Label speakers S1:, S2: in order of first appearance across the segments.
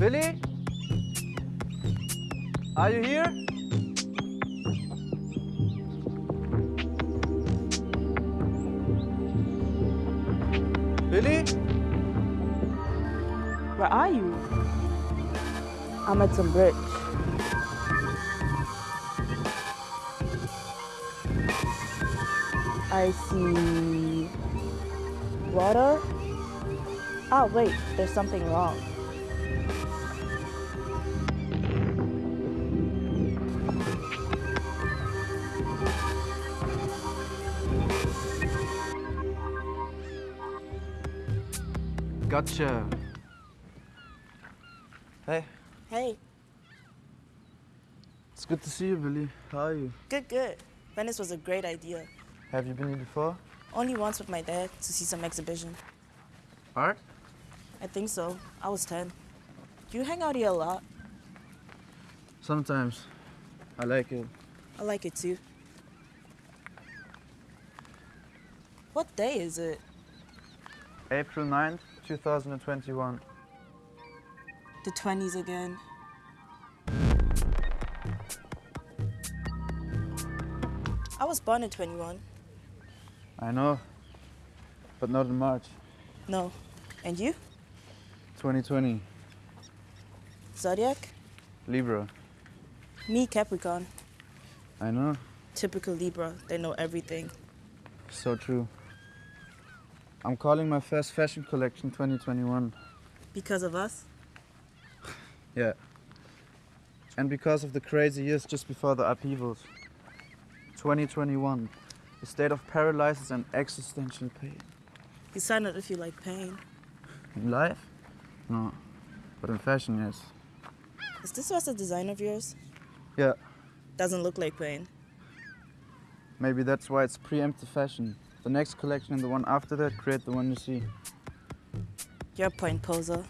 S1: Billy? Are you here? Billy?
S2: Where are you? I'm at some bridge. I see water. Oh wait, there's something wrong.
S1: Gotcha. Hey,
S2: Hey,
S1: it's good to see you, Billy. How are you?
S2: good, good. Venice was a great idea.
S1: Have you been here before?
S2: Only once with my dad to see some exhibition.
S1: Art?
S2: I think so. I was 10. You hang out here a lot.
S1: Sometimes. I like it.
S2: I like it too. What day is it?
S1: April 9th, 2021.
S2: The 20s again. I was born in 21.
S1: I know, but not in March.
S2: No. And you?
S1: 2020.
S2: Zodiac?
S1: Libra.
S2: Me, Capricorn.
S1: I know.
S2: Typical Libra. They know everything.
S1: So true. I'm calling my first fashion collection 2021.
S2: Because of us?
S1: Yeah. And because of the crazy years just before the upheavals. 2021. A state of paralysis and existential pain.
S2: You sign it if you like pain.
S1: In life? No. But in fashion, yes.
S2: Is this was a design of yours?
S1: Yeah.
S2: Doesn't look like pain.
S1: Maybe that's why it's preemptive fashion. The next collection and the one after that create the one you see.
S2: You're point poser.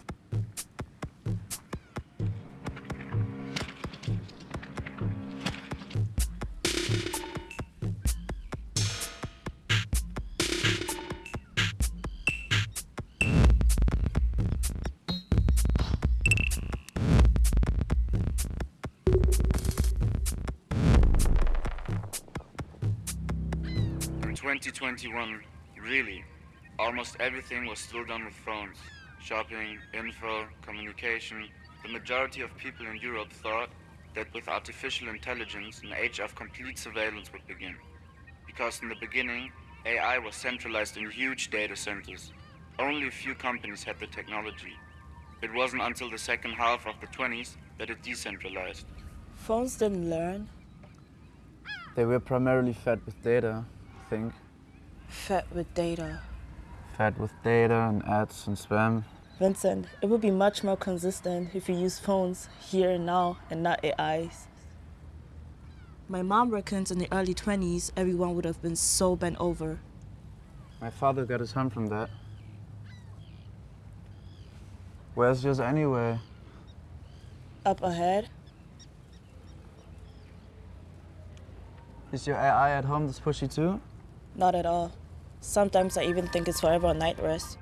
S3: 2021, really, almost everything was still done with phones. Shopping, info, communication. The majority of people in Europe thought that with artificial intelligence, an age of complete surveillance would begin. Because in the beginning, AI was centralized in huge data centers. Only a few companies had the technology. It wasn't until the second half of the 20s that it decentralized.
S2: Phones didn't learn.
S1: They were primarily fed with data, I think.
S2: Fed with data.
S1: Fed with data and ads and spam.
S2: Vincent, it would be much more consistent if you use phones here and now and not AIs. My mom reckons in the early 20s, everyone would have been so bent over.
S1: My father got his hum from that. Where's yours anyway?
S2: Up ahead,
S1: Is your AI at home this pushy too?
S2: Not at all. Sometimes I even think it's forever on night rest.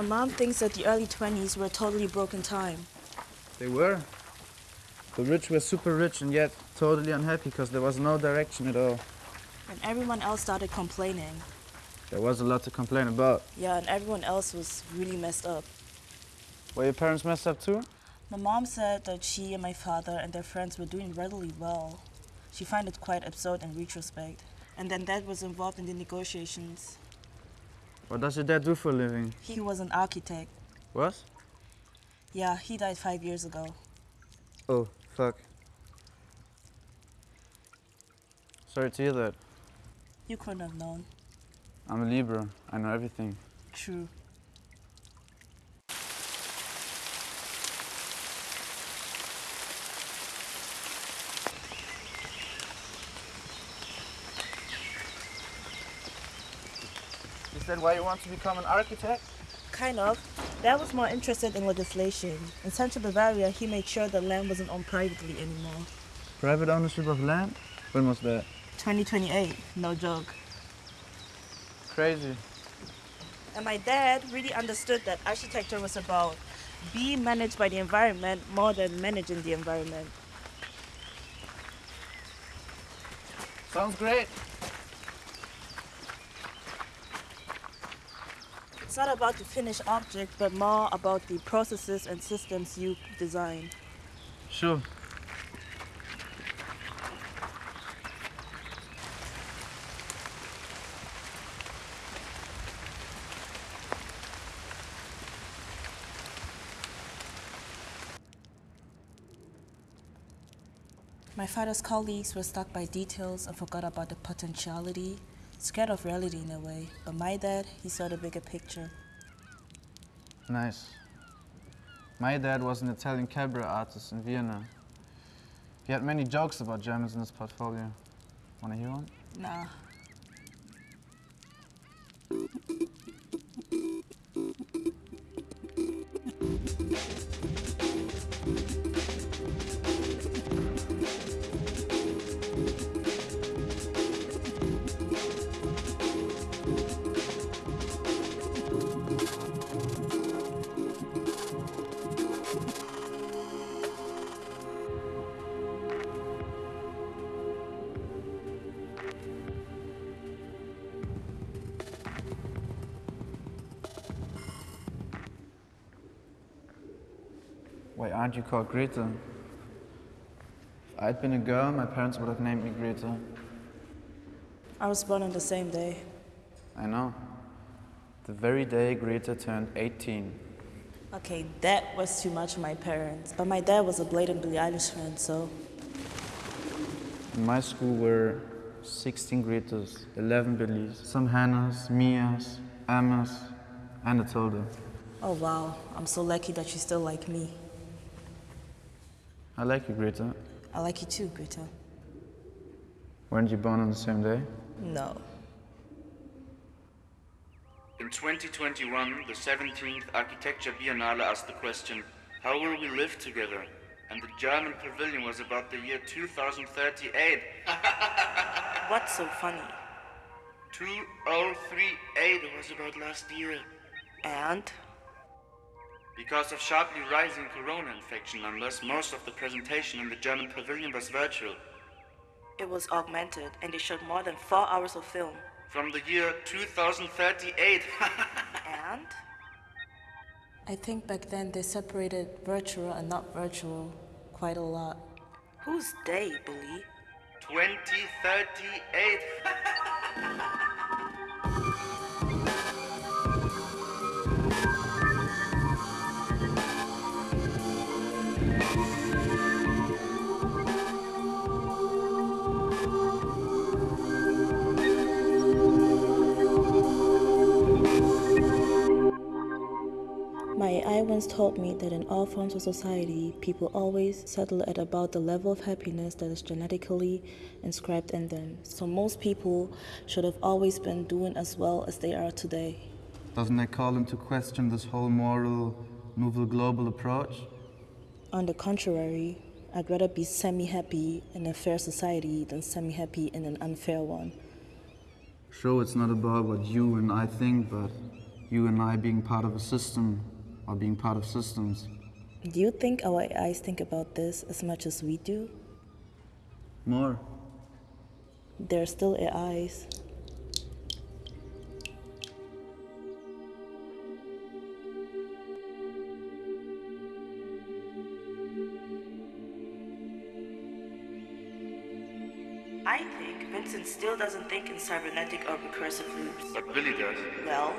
S2: My mom thinks that the early 20s were a totally broken time.
S1: They were. The rich were super rich and yet totally unhappy because there was no direction at all.
S2: And everyone else started complaining.
S1: There was a lot to complain about.
S2: Yeah, and everyone else was really messed up.
S1: Were your parents messed up too?
S2: My mom said that she and my father and their friends were doing really well. She found it quite absurd in retrospect. And then dad was involved in the negotiations.
S1: What does your dad do for a living?
S2: He was an architect.
S1: What?
S2: Yeah, he died five years ago.
S1: Oh, fuck. Sorry to hear that.
S2: You couldn't have known.
S1: I'm a Libra. I know everything.
S2: True.
S1: That why you want to become an architect?
S2: Kind of. Dad was more interested in legislation. In Central Bavaria, he made sure the land wasn't owned privately anymore.
S1: Private ownership of land? When was that?
S2: 2028, no joke.
S1: Crazy.
S2: And my dad really understood that architecture was about being managed by the environment more than managing the environment.
S1: Sounds great.
S2: It's not about the finished object, but more about the processes and systems you design.
S1: Sure.
S2: My father's colleagues were stuck by details and forgot about the potentiality, scared of reality in a way. But my dad, he saw the bigger picture.
S1: Nice. My dad was an Italian cabaret artist in Vienna. He had many jokes about Germans in his portfolio. Wanna hear one?
S2: Nah.
S1: Why aren't you called Greta? If I'd been a girl, my parents would have named me Greta.
S2: I was born on the same day.
S1: I know. The very day Greta turned 18.
S2: Okay, that was too much for my parents. But my dad was a blatant Billie Eilish fan, so
S1: In my school were 16 Gretas, 11 Billies, some Hannahs, Mias, Emmas, and a Tilda.
S2: oh wow, I'm so lucky that you still like me.
S1: I like you, Greta.
S2: I like you too, Greta.
S1: Weren't you born on the same day?
S2: No.
S3: In 2021, the 17th Architecture Biennale asked the question, How will we live together? And the German pavilion was about the year 2038.
S2: What's so funny?
S3: 2038 was about last year.
S2: And?
S3: Because of sharply rising corona infection numbers, most of the presentation in the German pavilion was virtual.
S2: It was augmented and they showed more than four hours of film.
S3: From the year 2038.
S2: And? I think back then they separated virtual and not virtual quite a lot. Who's they, Billy?
S3: 2038.
S2: once told me that in all forms of society, people always settle at about the level of happiness that is genetically inscribed in them. So most people should have always been doing as well as they are today.
S1: Doesn't that call into question this whole moral, nouvelle global approach?
S2: On the contrary, I'd rather be semi happy in a fair society than semi happy in an unfair one.
S1: Sure, it's not about what you and I think, but you and I being part of a system or being part of systems.
S2: Do you think our AIs think about this as much as we do?
S1: More.
S2: They're still AIs. I think Vincent still doesn't think in cybernetic or recursive loops.
S3: But Billy does.
S2: Well,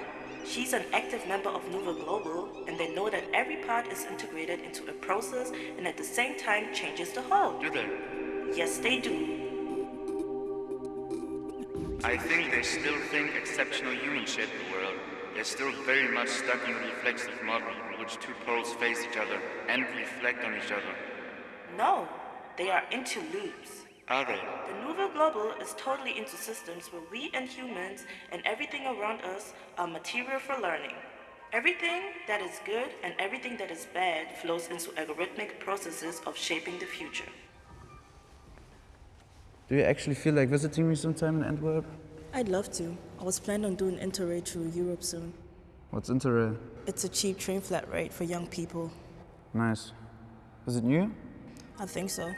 S2: she's an active member of Nouveau Global, and they know that every part is integrated into a process and at the same time changes the whole.
S3: Do they?
S2: Yes, they do.
S3: I think they still think exceptional humans shape the world. They're still very much stuck in the reflexive model in which two poles face each other and reflect on each other.
S2: No, they are into loops.
S3: Are they?
S2: The Nouveau Global is totally into systems where we and humans and everything around us are material for learning. Everything that is good and everything that is bad flows into algorithmic processes of shaping the future.
S1: Do you actually feel like visiting me sometime in Antwerp?
S2: I'd love to. I was planning on doing Interrail through Europe soon.
S1: What's Interrail?
S2: It's a cheap train flat rate for young people.
S1: Nice. Is it new?
S2: I think so.